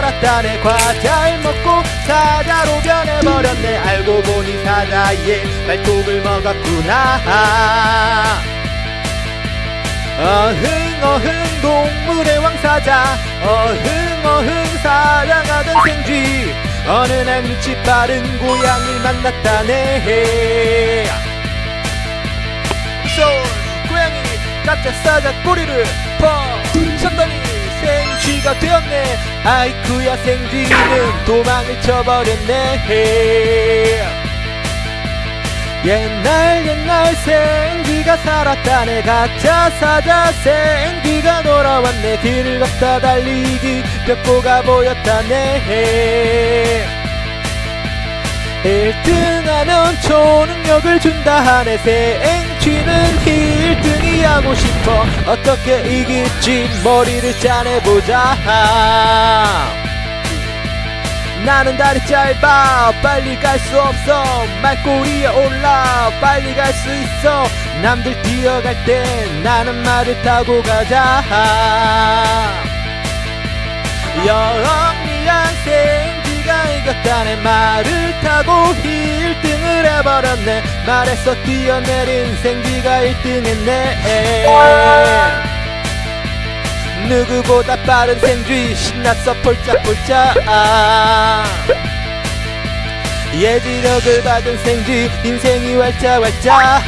살았다네. 과자를 먹고 사자로 변해버렸네. 알고 보니 사자의 발톱을 먹었구나. 어흥 어흥 동물의 왕사자. 어흥 어흥 사랑하던 생쥐. 어느 날 밑이 빠른 고양이를 만났다네. 손 고양이 깜짝 사자 꼬리를 펑 생쥐가 되었네. 아이쿠야 생쥐는 도망을 쳐버렸네. 옛날 옛날 생쥐가 살았다 네 가짜 사자 생쥐가 돌아왔네. 길을 걷다 달리기 벽보가 보였다네. 1등하면 초능력을 준다 하네. 생쥐는 1등이 하고 싶어 어떻게 이길지 머리를 짜내보자. 나는 다리 짧아. 빨리 갈 수 없어. 말꼬리에 올라. 빨리 갈 수 있어. 남들 뛰어갈 땐 나는 말을 타고 가자. 영리한 생쥐가 이겼다네 말을 타고 1등을 해버렸네 말에서 뛰어내린 생쥐가 1등 했네 누구보다 빠른 생쥐 신났어 폴짝폴짝. 예지력을 받은 생쥐 인생이 왈짝왈짝